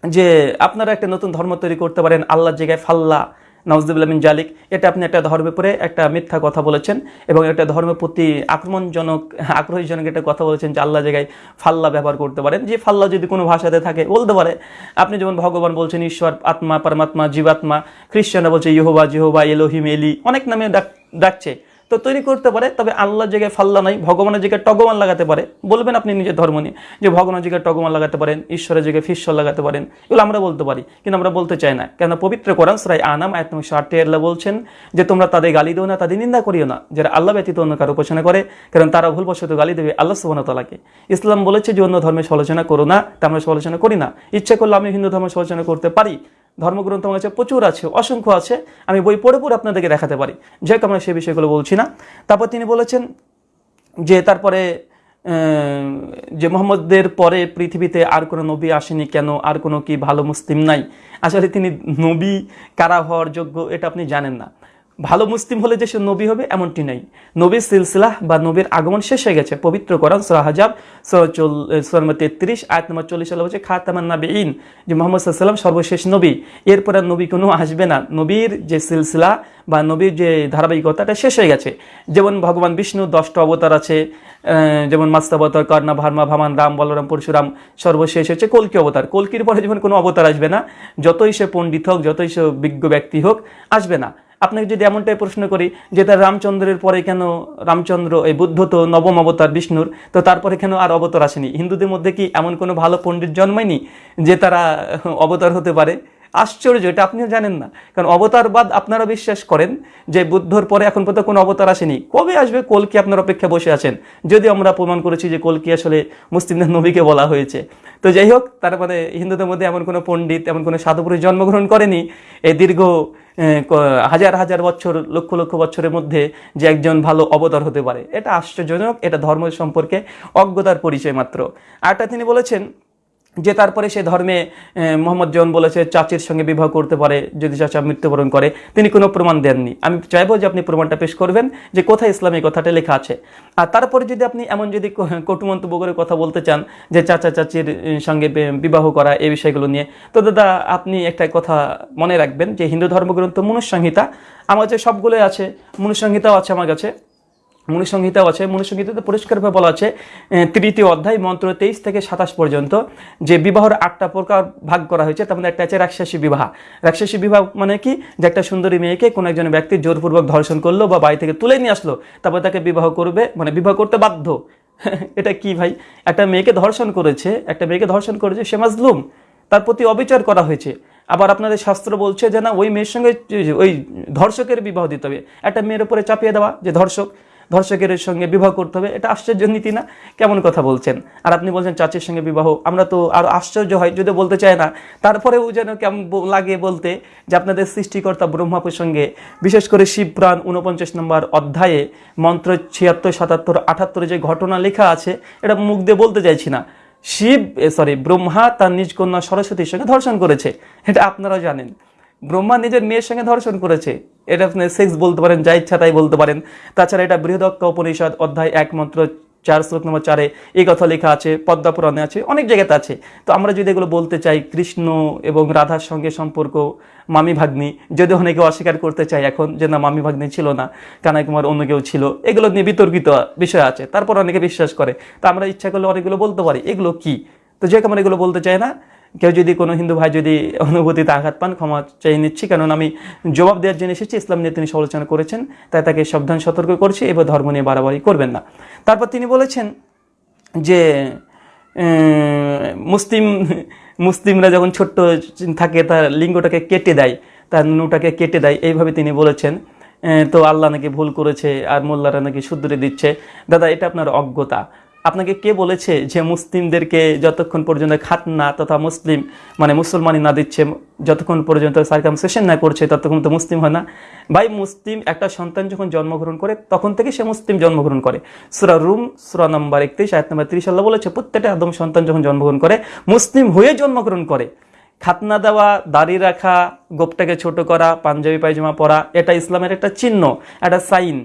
যে, আপনারা একটা নতুন ধর্ম তৈরি করতে পারেন আল্লাহর জায়গায় ফাল্লা। নওয়াজদুল্লাহ মিন জালিক, এটা আপনি একটা ধর্মের পরে একটা মিথ্যা কথা বলেছেন এবং একটা ধর্মের প্রতি আক্রমণজনক, আগ্রহীজনক একটা কথা বলেছেন যে আল্লাহ জায়গায় ফাল্লা ব্যবহার করতে পারেন। যে ফাল্লা যদি কোনো ভাষাতে থাকে, বলতে পারে। আপনি যেমন ভগবান বলছেন, ঈশ্বর, আত্মা, পরমাত্মা, জীবাত্মা, খ্রিস্টানরা বলছে, ইহোবা, জিহোবা, এলোহিম, এলি। অনেক নামে ডাক- ডাকছে। তো তৈরি করতে পারে, তবে আল্লাহ জায়গায় ফাল্লা নাই, ভগবানের জায়গায় টগমান লাগাতে পারে। বলবেন আপনি নিজের ধর্ম নিয়ে যে ভগবানের জায়গায় টগমান লাগাতে পারেন, ঈশ্বরের জায়গায় ফিশ্বর লাগাতে পারেন, এগুলো আমরা বলতে পারি, কিন্তু আমরা বলতে চাই না। কেন পবিত্র কোরআন সরাই আনাম, আয়াত নম্বর আল্লাহ বলছেন যে, তোমরা তাদের গালি দিও না, তাদের নিন্দা করিও না, যারা আল্লাহ ব্যতীত অন্য কারও উপাসনা করে, কারণ তারা ভুলবশত গালি দেবে আল্লাহ সুবাহতালাকে ইসলাম বলেছে যে, অন্য ধর্মের সমালোচনা করো না, তা আমরা সমালোচনা করি না। ইচ্ছা করলে আমি হিন্দু ধর্মের সমালোচনা করতে পারি ধর্মগ্রন্থ আমার কাছে প্রচুর আছে, অসংখ্য আছে, আমি বই পড়ে পড়ে আপনাদেরকে দেখাতে পারি। যাই হোক, আমরা সেই বিষয়গুলো বলছি না। তারপর তিনি বলেছেন যে তারপরে যে মোহাম্মদের পরে পৃথিবীতে আর কোনো নবী আসেনি কেন? আর কোনো কি ভালো মুসলিম নাই? আসলে তিনি নবী কারা হওয়ার যোগ্য, এটা আপনি জানেন না। ভালো মুসলিম হলে যে সে নবী হবে, এমনটি নেই। নবীর সিলসিলাহ বা নবীর আগমন শেষ হয়ে গেছে। পবিত্র কোরআন সুরা হাজাব সুরা তেত্রিশ, আয়াত নম্বর চল্লিশ সালে হচ্ছে খাতামান নাবি ইন যে মোহাম্মদ সাল্লাম সর্বশেষ নবী। এরপর আর নবী কোনো আসবে না। নবীর যে সিলসিলা বা নবীর যে ধারাবাহিকতাটা শেষ হয়ে গেছে। যেমন ভগবান বিষ্ণু দশটা অবতার আছে যেমন মাস্তাবতার কর্ণা, ভার্মা, ভামান, রাম, বলরাম, পরশুরাম, সর্বশেষ হচ্ছে কলকি অবতার। কলকির পরে যেমন কোনো অবতার আসবে না, যতই সে পণ্ডিত হোক, যতই সে বিজ্ঞ ব্যক্তি হোক, আসবে না। আপনাকে যদি এমনটাই প্রশ্ন করি যে তার রামচন্দ্রের পরে কেন রামচন্দ্র এই বুদ্ধ তো নবম অবতার বিষ্ণুর, তো তারপরে কেন আর অবতার আসেনি? হিন্দুদের মধ্যে কি এমন কোনো ভালো পণ্ডিত জন্মায়নি যে তারা অবতার হতে পারে? আশ্চর্য, এটা আপনিও জানেন না। কারণ অবতারবাদ আপনারা বিশ্বাস করেন যে বুদ্ধর পরে এখন পর্যন্ত কোনো অবতার আসেনি। কবে আসবে? কলকি আপনার অপেক্ষা বসে আছেন? যদি আমরা প্রমাণ করেছি যে কলকি আসলে মুসলিমদের নবীকে বলা হয়েছে। তো যাই হোক তার মানে হিন্দুদের মধ্যে এমন কোনো পণ্ডিত, এমন কোনো সাধুপুরুষ জন্মগ্রহণ করেনি। এই দীর্ঘ হাজার হাজার বছর, লক্ষ লক্ষ বছরের মধ্যে যে একজন ভালো অবতার হতে পারে। এটা আশ্চর্যজনক, এটা ধর্ম সম্পর্কে অজ্ঞতার পরিচয় মাত্র। আরটা তিনি বলেছেন যে তারপরে সে ধর্মে মোহাম্মদ জন বলেছে, চাচির সঙ্গে বিবাহ করতে পারে, যদি চাচা মৃত্যুবরণ করে, তিনি কোনো প্রমাণ দেননি। আমি চাইব যে আপনি প্রমাণটা পেশ করবেন যে কোথায় ইসলামী কথাটা লেখা আছে। আর তারপরে যদি আপনি এমন যদি কটু মন্তব্য করে কথা বলতে চান, যে চাচা, চাচির সঙ্গে বিবাহ করা, এই বিষয়গুলো নিয়ে, তো দাদা, আপনি একটা কথা মনে রাখবেন যে হিন্দু ধর্মগ্রন্থ মনুসংহিতা আমার কাছে সবগুলোই আছে, মনুসংহিতাও আছে আমার কাছে। মনুসংহিতাও আছে। মনুসংহিতাতে পরিষ্কারভাবে বলা আছে তৃতীয় অধ্যায়, মন্ত্র তেইশ থেকে সাতাশ পর্যন্ত। যে বিবাহর আটটা প্রকার ভাগ করা হয়েছে, তার মধ্যে একটা আছে রাক্ষসী বিবাহ। রাক্ষসী বিবাহ মানে কি? যে একটা সুন্দরী মেয়েকে কোনো একজন ব্যক্তি জোরপূর্বক ধর্ষণ করল বা বাড়ি থেকে তুলে নিয়ে আসলো, তারপর তাকে বিবাহ করবে মানে বিবাহ করতে বাধ্য। [LAUGHS] এটা কি ভাই? একটা মেয়েকে ধর্ষণ করেছে, একটা মেয়েকে ধর্ষণ করেছে সে মাজলুম। তার প্রতি অবিচার করা হয়েছে। আবার আপনাদের শাস্ত্র বলছে যে না, ওই মেয়ের সঙ্গে ওই ধর্ষকের বিবাহ দিতে হবে। একটা মেয়ের উপরে চাপিয়ে দেওয়া যে ধর্ষক ধর্ষকের সঙ্গে বিবাহ করতে হবে, এটা আশ্চর্য নীতি না? কেমন কথা বলছেন? আর আপনি বলছেন চাচির সঙ্গে বিবাহ, আমরা তো আরও আশ্চর্য হয়, যদি বলতে চাই না। তারপরেও যেন কেমন লাগে বলতে যে আপনাদের সৃষ্টিকর্তা ব্রহ্মা প্রসঙ্গে বিশেষ করে শিবপ্রাণ উনপঞ্চাশ নম্বর অধ্যায়ে, মন্ত্র ছিয়াত্তর, সাতাত্তর, আটাত্তরে যে ঘটনা লেখা আছে, এটা মুখ দিয়ে বলতে চাইছি না। শিব সরি ব্রহ্মা তার নিজ কন্যা সরস্বতীর সঙ্গে ধর্ষণ করেছে, এটা আপনারা জানেন। ব্রহ্মা নিজের মেয়ের সঙ্গে ধর্ষণ করেছে। এটা আপনি সেক্স বলতে পারেন, যা ইচ্ছা তাই বলতে পারেন। তাছাড়া এটা বৃহদক্ষ উপনিষদ, অধ্যায় একমাত্র চার, শ্লোক নম্বর চারে এই কথা লেখা আছে পদ্মা পুরাণে আছে, অনেক জায়গাতে আছে। তো আমরা যদি এগুলো বলতে চাই, কৃষ্ণ এবং রাধার সঙ্গে সম্পর্ক, মামি ভাগ্নি, যদি অনেকে অস্বীকার করতে চাই এখন যে না, মামি ভাগ্নি ছিল না, কানাই কুমার অন্য কেউ ছিল, এগুলো নিয়ে বিতর্কিত বিষয় আছে, তারপর অনেকে বিশ্বাস করে। তো আমরা ইচ্ছা করলে অনেকগুলো বলতে পারি, এগুলো কি? তো যে আমরা এগুলো বলতে চাই না কেউ যদি কোনো হিন্দু ভাই যদি অনুভূতিতে আঘাত পান, ক্ষমা চেয়ে নিচ্ছি। কারণ আমি জবাব দেওয়ার জন্য এসেছি, ইসলাম নিয়ে তিনি সমালোচনা করেছেন, তাই তাকে সাবধান, সতর্ক করছি এবার ধর্ম নিয়ে বাড়াবাড়ি করবেন না। তারপর তিনি বলেছেন যে মুসলিম, মুসলিমরা যখন ছোট্ট থাকে, তার লিঙ্গটাকে কেটে দেয়, তার নুটাকে কেটে দেয়, এইভাবে তিনি বলেছেন। তো আল্লাহ নাকি ভুল করেছে, আর মোল্লারা নাকি শুধরে দিচ্ছে। দাদা, এটা আপনার অজ্ঞতা। আপনাকে কে বলেছে যে মুসলিমদেরকে যতক্ষণ পর্যন্ত খাতনা তথা মুসলিম মানে মুসলমানি না দিচ্ছে, যতক্ষণ পর্যন্ত সার্কামসেশন না করছে, ততক্ষণ তো মুসলিম হয় না। ভাই, মুসলিম একটা সন্তান যখন জন্মগ্রহণ করে, তখন থেকে সে মুসলিম জন্মগ্রহণ করে। সুরা রুম, সুরা নম্বর একত্রিশ, আয়াত নম্বর ত্রিশ, আল্লাহ বলেছে, প্রত্যেকটা আদম সন্তান যখন জন্মগ্রহণ করে, মুসলিম হয়ে জন্মগ্রহণ করে। খাতনা দেওয়া, দাড়ি রাখা, গোপটাকে ছোট করা পাঞ্জাবি পায়জামা পরা, এটা ইসলামের একটা চিহ্ন, একটা সাইন।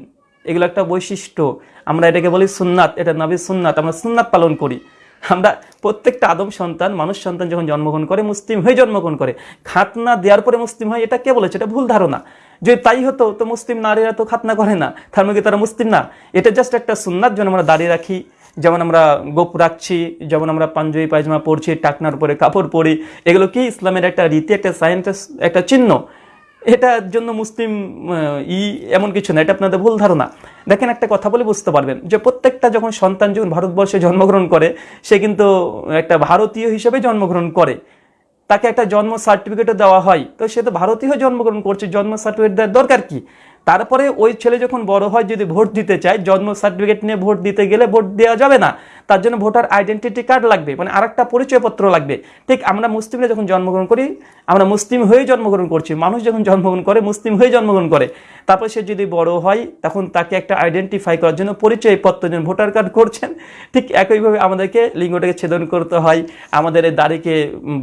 এগুলো একটা বৈশিষ্ট্য। আমরা এটাকে বলি সুন্নাত, এটা নবী সুন্নাত, আমরা সুন্নাত পালন করি। আমরা প্রত্যেকটা আদম সন্তান, মানুষ সন্তান যখন জন্মগ্রহণ করে, মুসলিম হয়ে জন্মগ্রহণ করে, খাতনা দেওয়ার পরে মুসলিম হয়, এটা কে বলেছে? এটা ভুল ধারণা। যদি তাই হতো, তো মুসলিম নারীরা তো খাতনা করে না। তার মধ্যে তারা মুসলিম না? এটা জাস্ট একটা সুন্নাত যেন আমরা দাঁড়িয়ে রাখি, যেমন আমরা গোপ রাখছি, যেমন আমরা পাঞ্জাবি পায়জামা পরছি, টাকনার পরে কাপড় পরি। এগুলো কি ইসলামের একটা রীতি, একটা সায়েন্স একটা চিহ্ন? এটার জন্য মুসলিম ই এমন কিছু না, এটা আপনাদের ভুল ধারণা। দেখেন একটা কথা বলে বুঝতে পারবেন, যে প্রত্যেকটা যখন সন্তান যখন ভারতবর্ষে জন্মগ্রহণ করে, সে কিন্তু একটা ভারতীয় হিসেবে জন্মগ্রহণ করে। তাকে একটা জন্ম সার্টিফিকেটও দেওয়া হয়। তো সে তো ভারতীয় জন্মগ্রহণ করছে, জন্ম সার্টিফিকেট দেওয়ার দরকার কি? তারপরে ওই ছেলে যখন বড় হয়, যদি ভোট দিতে চায়, জন্ম সার্টিফিকেট নিয়ে ভোট দিতে গেলে ভোট দেওয়া যাবে না। তার জন্য ভোটার আইডেন্টিটি কার্ড লাগবে মানে আরেকটা পরিচয়পত্র লাগবে। ঠিক আমরা মুসলিমরা যখন জন্মগ্রহণ করি, আমরা মুসলিম হয়ে জন্মগ্রহণ করছি, মানুষ যখন জন্মগ্রহণ করে, মুসলিম হয়ে জন্মগ্রহণ করে। তারপর সে যদি বড় হয়, তখন তাকে একটা আইডেন্টিফাই করার জন্য পরিচয়পত্র যেন ভোটার কার্ড করছেন। ঠিক একইভাবে আমাদেরকে লিঙ্গটাকে ছেদন করতে হয়, আমাদের দাড়িকে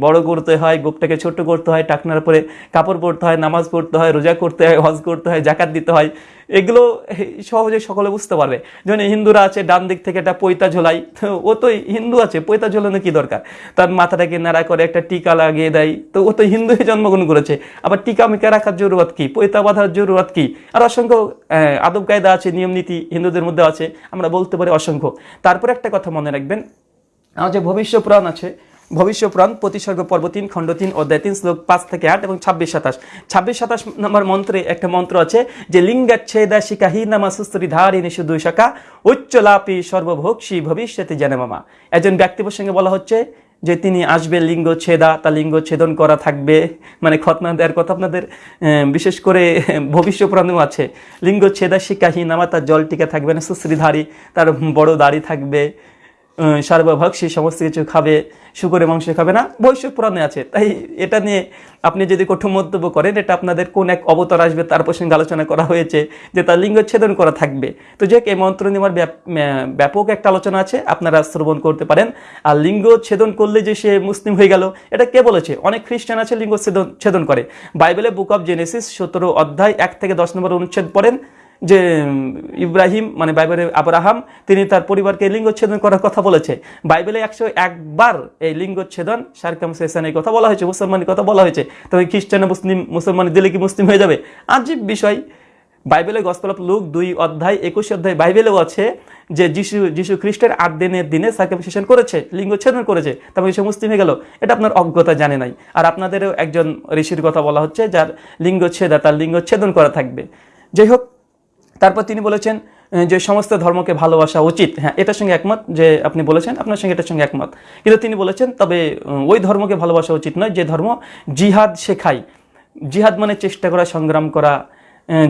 বড় করতে হয়, গোপটাকে ছোট করতে হয়, টাকনার পরে কাপড় পরতে হয়, নামাজ পড়তে হয়, রোজা করতে হয়, হজ করতে হয়, জাকাত দিতে হয়। এগুলো সহজে সকলে বুঝতে পারবে। যেমন হিন্দুরা আছে, ডান দিক থেকে একটা পৈতা ঝোলাই। তো ও তো হিন্দু আছে, পৈতা ঝোলানো কি দরকার? তার মাথাটাকে নাড়া করে একটা টিকা লাগিয়ে দেয়। তো ও তো হিন্দু জন্মগ্রহণ করেছে। আবার টিকা মিকা রাখার জরুরত কি? পৈতা বাঁধার জরুরত কি? আর অসংখ্য আদব কায়দা আছে, নিয়ম নীতি হিন্দুদের মধ্যে আছে। আমরা বলতে পারি অসংখ্য। তারপরে একটা কথা মনে রাখবেন। আমার যে ভবিষ্য আছে ভবিষ্য পুরাণ প্রতিসর্গ পর্ব তিন, খণ্ড তিন, অধ্যায় তিন, শ্লোক পাঁচ থেকে আট এবং ছাব্বিশ সাতাশ। ছাব্বিশ সাতাশ নম্বর মন্ত্রে একটা মন্ত্র আছে যে, লিঙ্গাচ্ছেদা শিকাহি নামা সুস্তরি ধারিণী শুধু শাখা উচ্চলাপি সর্বভোক্ষী ভবিষ্যতে জানামামা একজন ব্যক্তি প্রসঙ্গে বলা হচ্ছে যে, তিনি আসবে লিঙ্গ ছেদা তা লিঙ্গ ছেদন করা থাকবে। মানে খতনা দেওয়ার কথা আপনাদের বিশেষ করে ভবিষ্য পুরাণেও আছে। লিঙ্গ ছেদা শিকাহি নামা তার জল টিকা থাকবে না সুশ্রীধারী তার বড় দাড়ি থাকবে। আহ, সর্বভক্ষী সমস্ত কিছু খাবে শুকরের মাংস খাবে না। বৈশ্ব পুরাণে আছে। তাই এটা নিয়ে আপনি যদি কঠোর মন্তব্য করেন এটা আপনাদের কোন এক অবতার আসবে তার প্রসঙ্গে আলোচনা করা হয়েছে যে তার লিঙ্গ ছেদন করা থাকবে। তো যে এই মন্ত্র নেওয়ার ব্যাপ- ব্যাপক একটা আলোচনা আছে আপনারা শ্রবণ করতে পারেন। আর লিঙ্গ ছেদন করলে যে সে মুসলিম হয়ে গেল এটা কে বলেছে? অনেক খ্রিস্টান আছে লিঙ্গ ছেদন ছেদন করে। বাইবেলে বুক অফ জেনেসিস সতেরো অধ্যায় এক থেকে দশ নম্বর অনুচ্ছেদ পড়েন। যে ইব্রাহিম মানে বাইবেলের আব্রাহাম, তিনি তার পরিবারকে লিঙ্গচ্ছেদন করার কথা বলেছে। বাইবেলে একশো একবার এই লিঙ্গচ্ছেদন সার্কামসেশনের কথা বলা হয়েছে, মুসলমানের কথা বলা হয়েছে। তবে খ্রিস্টান মুসলিম মুসলমান দিলে কি মুসলিম হয়ে যাবে? আজীব বিষয়। বাইবেলে গসপেল অফ লুক দুই অধ্যায়, একুশ অধ্যায় বাইবেলেও আছে যে, যিশু যিশু খ্রিস্টের আট দিনের দিনে সার্কামসেশন করেছে, লিঙ্গচ্ছেদন করেছে তারপরে সে মুসলিম হয়ে গেল। এটা আপনার অজ্ঞতা জানে নাই। আর আপনাদেরও একজন ঋষির কথা বলা হচ্ছে, যার লিঙ্গচ্ছেদা তার লিঙ্গচ্ছেদন করা থাকবে। যাই হোক তারপর তিনি বলেছেন যে সমস্ত ধর্মকে ভালোবাসা উচিত। হ্যাঁ এটার সঙ্গে একমত যে আপনি বলেছেন, আপনার সঙ্গে এটার সঙ্গে একমত। কিন্তু তিনি বলেছেন, তবে ওই ধর্মকে ভালোবাসা উচিত নয় যে ধর্ম জিহাদ শেখায়। জিহাদ মানে চেষ্টা করা, সংগ্রাম করা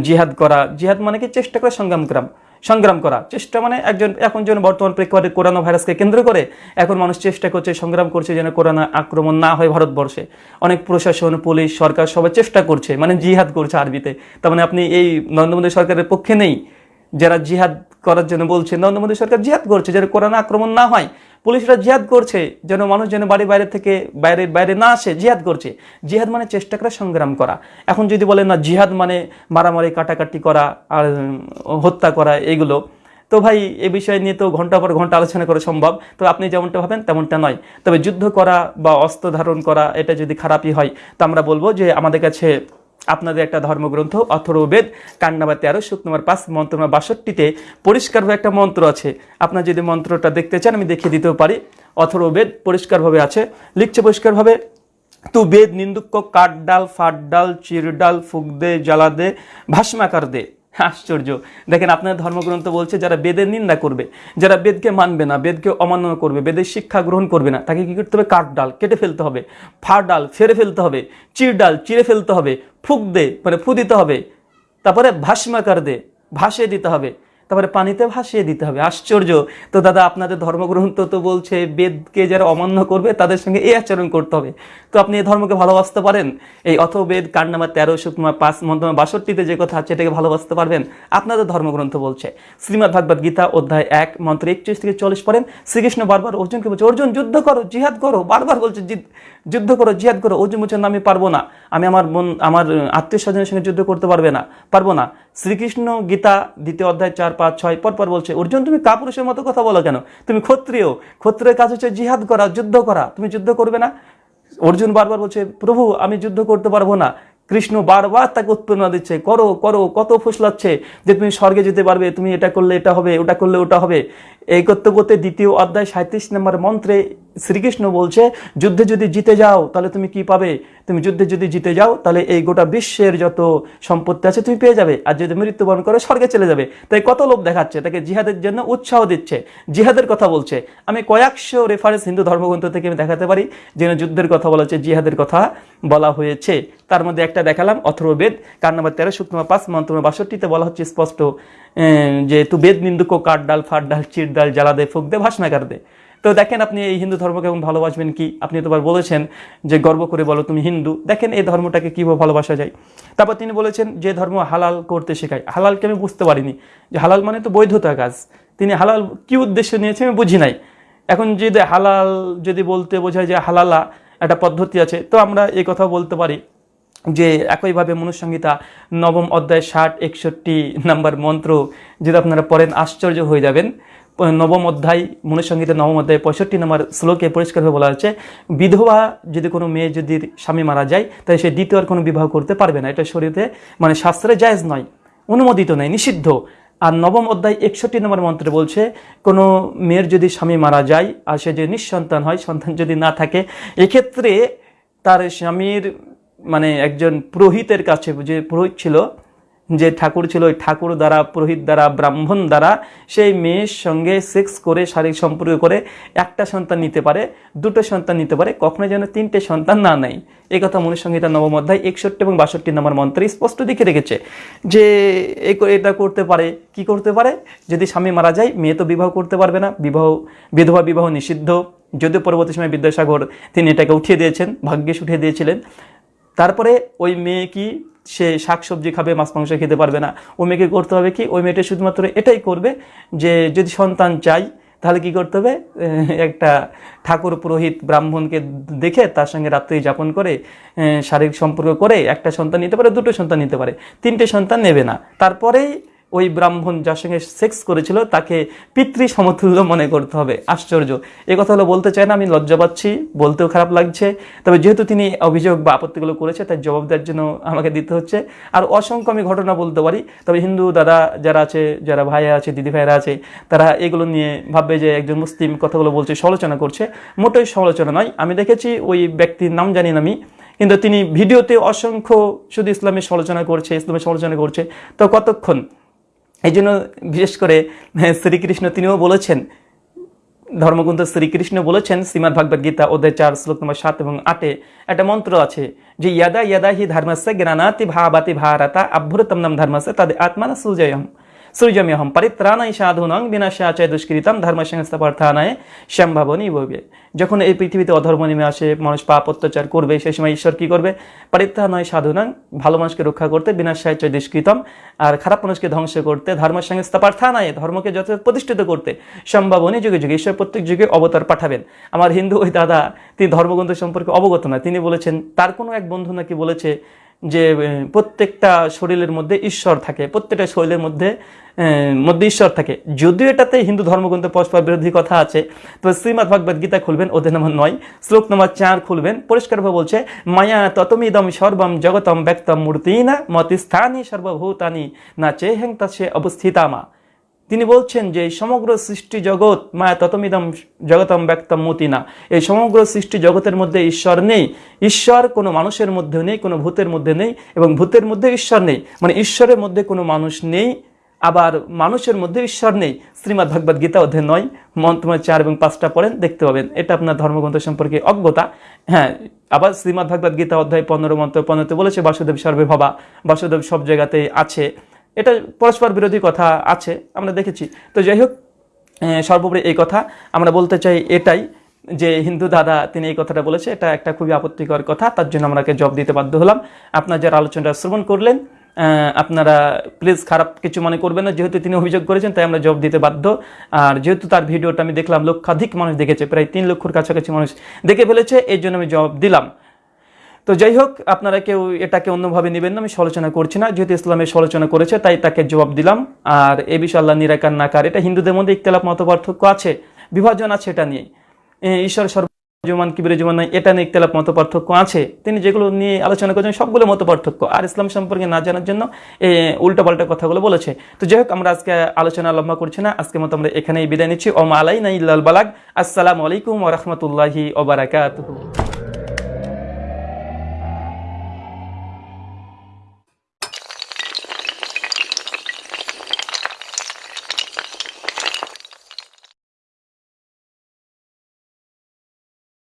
জিহাদ করা। জিহাদ মানে কি? চেষ্টা করা, সংগ্রাম করা। সংগ্রাম করা। চেষ্টা মানে একজন, এখন যেন বর্তমান প্রেক্ষাপটে করোনা ভাইরাসকে কেন্দ্র করে এখন মানুষ চেষ্টা করছে, সংগ্রাম করছে যেন করোনা আক্রমণ না হয় ভারতবর্ষে। অনেক প্রশাসন, পুলিশ, সরকার সবাই চেষ্টা করছে মানে জিহাদ করছে আরবিতে। তার মানে আপনি এই নরেন্দ্র মোদী সরকারের পক্ষে নেই। যারা জিহাদ করার জন্য বলছে, নরেন্দ্র মোদী সরকার জিহাদ করছে যেন করোনা আক্রমণ না হয়। পুলিশরা জিহাদ করছে, যেন মানুষ যেন বাড়ি বাইরে থেকে বাইরে বাইরে না আসে, জিহাদ করছে। জিহাদ মানে চেষ্টা করা সংগ্রাম করা। এখন যদি বলেন না জিহাদ মানে মারামারি, কাটাকাটি করা আর হত্যা করা এগুলো, তো ভাই এ বিষয় নিয়ে তো ঘণ্টা পর ঘণ্টা আলোচনা করা সম্ভব। তো আপনি যেমনটা ভাবেন তেমনটা নয়। তবে যুদ্ধ করা বা অস্ত্র ধারণ করা, এটা যদি খারাপই হয়, তো আমরা বলব যে আমাদের কাছে আপনাদের একটা ধর্মগ্রন্থ, অথর্ববেদ বেদ নাম্বার তেরো সুখ নম্বর পাঁচ, মন্ত্র নম্বর বাষট্টিতে পরিষ্কারভাবে একটা মন্ত্র আছে। আপনার যদি মন্ত্রটা দেখতে চান, আমি দেখিয়ে দিতেও পারি। অথর্ববেদ পরিষ্কারভাবে আছে। লিখছে পরিষ্কারভাবে, তু বেদ নিন্দুক কাঠ ডাল, ফাট ডাল, চির ডাল, ফুক দে, জ্বালা দে, ভাস্মাকার দে। আশ্চর্য। দেখেন, আপনার ধর্মগ্রন্থ বলছে, যারা বেদের নিন্দা করবে, যারা বেদকে মানবে না, বেদকে অমান্য করবে, বেদের শিক্ষা গ্রহণ করবে না, তাকে কী করতে হবে? কাঠ ডাল কেটে ফেলতে হবে, ফার ডাল ফেরে ফেলতে হবে, চির ডাল চিরে ফেলতে হবে, ফুক দে মানে ফু দিতে হবে, তারপরে ভাসমাকার দে, ভাসিয়ে দিতে হবে। তারপরে পানিতে ভাসিয়ে দিতে হবে। আশ্চর্য। তো দাদা, আপনাদের ধর্মগ্রন্থ তো বলছে, বেদকে যারা অমান্য করবে, তাদের সঙ্গে এই আচরণ করতে হবে। তো আপনি এই ধর্মকে ভালোবাসতে পারেন? এই অথ বেদ কাণ্ড নাম্বার তেরো শুক্রমা পাঁচ মন্ত্রমা বাষট্টিতে যে কথা আছে, এটাকে ভালোবাসতে পারবেন? আপনাদের ধর্মগ্রন্থ বলছে, শ্রীমদ ভাগবত গীতা অধ্যায় এক, মন্ত্র একত্রিশ থেকে চল্লিশ পড়েন। শ্রীকৃষ্ণ বারবার অর্জুনকে বলছে, অর্জুন, যুদ্ধ করো, জিহাদ করো। বারবার বলছে, "জিদ- যুদ্ধ করো, জিহাদ করো অর্জুন বলছেন আমি পারব না। আমি আমার বোন, আমার আত্মীয় স্বজনের সঙ্গে যুদ্ধ করতে পারবে না, পারব না। শ্রীকৃষ্ণ গীতা, দ্বিতীয় অধ্যায় চার, পাঁচ, ছয় পর পর বলছে, অর্জুন, তুমি কাপুরুষের মতো কথা বলো কেন? তুমি ক্ষত্রিয়। ক্ষত্রিয়ের কাজ হচ্ছে জিহাদ করা, যুদ্ধ করা। তুমি যুদ্ধ করবে না? অর্জুন বারবার বলছে, প্রভু, আমি যুদ্ধ করতে পারব না। কৃষ্ণ বারবার তাকে উৎপন্ন দিচ্ছে, করো করো, কত ফুসলাচ্ছে যে তুমি স্বর্গে যেতে পারবে, তুমি এটা করলে এটা হবে, ওটা করলে ওটা হবে। এই করতে করতে দ্বিতীয় অধ্যায় সাঁত্রিশ নম্বর মন্ত্রে শ্রীকৃষ্ণ বলছে, যুদ্ধে যদি জিতে যাও, তাহলে তুমি কি পাবে? তুমি যুদ্ধে যদি জিতে যাও, তাহলে এই গোটা বিশ্বের যত সম্পত্তি আছে তুমি পেয়ে যাবে। আর যদি মৃত্যুবরণ করে, স্বর্গে চলে যাবে। তাই কত লোক দেখাচ্ছে, তাকে জিহাদের জন্য উৎসাহ দিচ্ছে। জিহাদের কথা বলছে। আমি কয়েকশো রেফারেন্স হিন্দু ধর্মগ্রন্থ থেকে আমি দেখাতে পারি, যেন যুদ্ধের কথা বলা হচ্ছে, জিহাদের কথা বলা হয়েছে। তার মধ্যে একটা দেখালাম অথর্ববেদ কার নাম্বার তেরো শুক্রমা পাঁচ, মন্ত্র বাষট্টিতে বলা হচ্ছে স্পষ্ট যে তু বেদ নিন্দুক, কাঠ ডাল, ফাট ডাল চির ডাল, জ্বালা দে, ফুক দে ভাসনাকার দে। তো দেখেন আপনি এই হিন্দু ধর্মকে এবং ভালোবাসবেন কি? আপনি তোবার বলেছেন যে গর্ব করে বলো তুমি হিন্দু। দেখেন এই ধর্মটাকে কীভাবে ভালোবাসা যায়। তারপর তিনি বলেছেন যে ধর্ম হালাল করতে শেখায়। হালালকে আমি বুঝতে পারিনি। যে হালাল মানে তো বৈধতা কাজ। তিনি হালাল কি উদ্দেশ্য নিয়েছে আমি বুঝি নাই। এখন যদি হালাল যদি বলতে বোঝায় যে হালালা একটা পদ্ধতি আছে, তো আমরা এই কথা বলতে পারি যে একইভাবে মনুসংহিতা নবম অধ্যায় ষাট, একষট্টি নাম্বার মন্ত্র যদি আপনারা পড়েন আশ্চর্য হয়ে যাবেন। নবম অধ্যায় মনুসংহিতা নবম অধ্যায় পঁয়ষট্টি নম্বর শ্লোকে পরিষ্কারভাবে বলা হচ্ছে বিধবা যদি কোনো মেয়ে যদি স্বামী মারা যায়, তাহলে সে দ্বিতীয় আর কোনো বিবাহ করতে পারবে না। এটা শরীরে মানে শাস্ত্রে জায়েজ নয়, অনুমোদিত নয়, নিষিদ্ধ। আর নবম অধ্যায় একষট্টি নম্বর মন্ত্রে বলছে, কোনো মেয়ের যদি স্বামী মারা যায় আর সে যদি নিঃসন্তান হয়, সন্তান যদি না থাকে, এক্ষেত্রে তার স্বামীর মানে একজন পুরোহিতের কাছে যে পুরোহিত ছিল যে ঠাকুর ছিল ওই ঠাকুর দ্বারা, পুরোহিত দ্বারা, ব্রাহ্মণ দ্বারা, সেই মেয়ের সঙ্গে সেক্স করে, শারীরিক সম্পর্ক করে একটা সন্তান নিতে পারে, দুটো সন্তান নিতে পারে কখনো যেন তিনটে সন্তান না নেয়। এই কথা মনুসংহিতা নবম অধ্যায় একষট্টি এবং বাষট্টি নম্বর মন্ত্রে স্পষ্ট দিকে রেখেছে যে এটা করতে পারে, কি করতে পারে? যদি স্বামী মারা যায়, মেয়ে তো বিবাহ করতে পারবে না, বিবাহ, বিধবা বিবাহ নিষিদ্ধ। যদিও পরবর্তী সময় বিদ্যাসাগর তিনি এটাকে উঠিয়ে দিয়েছেন ভাগ্যেশ উঠিয়ে দিয়েছিলেন। তারপরে ওই মেয়ে কি সে শাকসবজি খাবে, মাছ, মাংস খেতে পারবে না। ওই মেয়েকে করতে হবে কি? ওই মেয়েটা শুধুমাত্র এটাই করবে যে, যদি সন্তান চাই, তাহলে কি করতে হবে? একটা ঠাকুর পুরোহিত ব্রাহ্মণকে দেখে তার সঙ্গে রাত্রি যাপন করে শারীরিক সম্পর্ক করে একটা সন্তান নিতে পারে, দুটো সন্তান নিতে পারে। তিনটে সন্তান নেবে না। তারপরেই ওই ব্রাহ্মণ যার সঙ্গে সেক্স করেছিল, তাকে পিতৃ সমতুল্য মনে করতে হবে। আশ্চর্য। এই কথাগুলো বলতে চাই না, আমি লজ্জা পাচ্ছি, বলতেও খারাপ লাগছে। তবে যেহেতু তিনি অভিযোগ বা আপত্তিগুলো করেছে, তার জবাব দেওয়ার জন্য আমাকে দিতে হচ্ছে। আর অসংখ্য আমি ঘটনা বলতে পারি, তবে হিন্দু দাদা যারা আছে, যারা ভাইয়া আছে, দিদি ভাইরা আছে, তারা এগুলো নিয়ে ভাববে যে একজন মুসলিম কথাগুলো বলছে, সমালোচনা করছে। মোটেই সমালোচনা নয়। আমি দেখেছি ওই ব্যক্তির নাম জানি না আমি, কিন্তু তিনি ভিডিওতে অসংখ্য শুধু ইসলামের সমালোচনা করছে, ইসলামের সমালোচনা করছে। তো কতক্ষণ? এই জন্য বিশেষ করে হ্যাঁ, শ্রীকৃষ্ণ তিনিও বলেছেন ধর্মগ্রন্থ শ্রীকৃষ্ণ বলেছেন শ্রীমদ ভাগবত গীতা অধ্যায় চার শ্লোক নম্বর সাত এবং আটে একটা মন্ত্র আছে যে ইয়াদা ইয়াদা হি ধর্মস্য জ্ঞানাতি ভাবাতি ভারতা আভ্যুরতম নাম ধর্মস্য তাদের আত্মানা সুজয়ম সৃজম্যহম পরিত্রাণাই সাধুনং বিনাশাচয় দুষ্কৃতম ধর্ম সংস্থাপার্থানায় সম্ভাবনী বইবে যখন এই পৃথিবীতে অধর্ম নেমে আসে, মানুষ পাপ অত্যাচার করবে সেই সময় ঈশ্বর কি করবে? পরিত্রাণায় সাধুনং, ভালো মানুষকে রক্ষা করতে বিনাশাচয় দুষ্কৃতম, আর খারাপ মানুষকে ধ্বংস করতে ধর্ম সংস্থাপার্থানায় ধর্মকে যত প্রতিষ্ঠিত করতে সম্ভাবনী যুগে যুগে, ঈশ্বর প্রত্যেক যুগে অবতার পাঠাবেন। আমার হিন্দু ওই দাদা, তিনি ধর্মগ্রন্থ সম্পর্কে অবগত না, তিনি বলেছেন, তার কোনো এক বন্ধু নাকি বলেছে যে প্রত্যেকটা শরীরের মধ্যে ঈশ্বর থাকে, প্রত্যেকটা শরীরের মধ্যে মধ্যে ঈশ্বর থাকে। যদিও এটাতে হিন্দু ধর্মগ্রন্থে পরস্পর বিরোধী কথা আছে তো শ্রীমদ ভগবদ গীতা খুলবেন ওদের নম্বর নয়, শ্লোক নম্বর চার খুলবেন, পরিষ্কারভাবে বলছে, মায়া ততমিদম সর্বম জগতম ব্যক্তম মূর্তি না মতিস্থানি সর্বভূতানি, না চেহেং তা সে অবস্থিতামা। তিনি বলছেন যে, সমগ্র সৃষ্টি জগৎ, মায়া ততমিদম জগতম ব্যক্তম মতিনা। এই সমগ্র সৃষ্টি জগতের মধ্যে ঈশ্বর নেই। ঈশ্বর কোনো মানুষের মধ্যে নেই, কোনো ভূতের মধ্যে নেই, এবং ভূতের মধ্যে ঈশ্বর নেই। মানে ঈশ্বরের মধ্যে কোনো মানুষ নেই, আবার মানুষের মধ্যে ঈশ্বর নেই। শ্রীমদ ভগবদ গীতা অধ্যায় নয় মন্ত্রময় চার এবং পাঁচটা পড়েন, দেখতে পাবেন। এটা আপনার ধর্মগ্রন্থ সম্পর্কে অজ্ঞতা। হ্যাঁ আবার শ্রীমদ ভাগবত গীতা অধ্যায় পনেরো মন্ত্র পনেরোতে বলেছে, বাসুদেব সর্বে ভাবা, বাসুদেব সব জায়গাতে আছে। এটা পরস্পর বিরোধী কথা আছে, আমরা দেখেছি। তো যাই হোক সর্বোপরি এই কথা। আমরা বলতে চাই এটাই যে হিন্দু দাদা, তিনি এই কথাটা বলেছে, এটা একটা খুবই আপত্তিকর কথা, তার জন্য আমরাকে জব দিতে বাধ্য হলাম। আপনার যারা আলোচনাটা শ্রবণ করলেন আপনারা প্লিজ খারাপ কিছু মনে করবেন না, যেহেতু তিনি অভিযোগ করেছেন, তাই আমরা জব দিতে বাধ্য। আর যেহেতু তার ভিডিওটা আমি দেখলাম, লক্ষাধিক মানুষ দেখেছে, প্রায় তিন লক্ষর কাছাকাছি মানুষ দেখে ফেলেছে এই জন্য আমি জব দিলাম। তো যাই হোক আপনারা কেউ এটাকে অন্যভাবে নেবেন না, আমি সমালোচনা করছি না। যেহেতু ইসলামের সমালোচনা করেছে, তাই তাকে জবাব দিলাম। আর এ বিষয়ে আল্লাহ নিরাকার নাকার এটা হিন্দুদের মধ্যে ইখতলাফ মত পার্থক্য আছে, বিভাজন আছে এটা নিয়ে। ঈশ্বর সর্বজমান কিবিরে নয় এটা নিয়ে ইখতলাফ মত পার্থক্য আছে। তিনি যেগুলো নিয়ে আলোচনা করেছেন, সবগুলো মত পার্থক্য আর ইসলাম সম্পর্কে না জানার জন্য উল্টা পাল্টা কথাগুলো বলেছে। তো যাই হোক আমরা আজকে আলোচনা লম্বা করছি না আজকে মতো আমরা এখানেই বিদায় নিচ্ছি। ওমা আলাই না ইল্লাল বালাগ। আসসালামু আলাইকুম ওয়া রাহমাতুল্লাহি ওয়া বারাকাতুহু।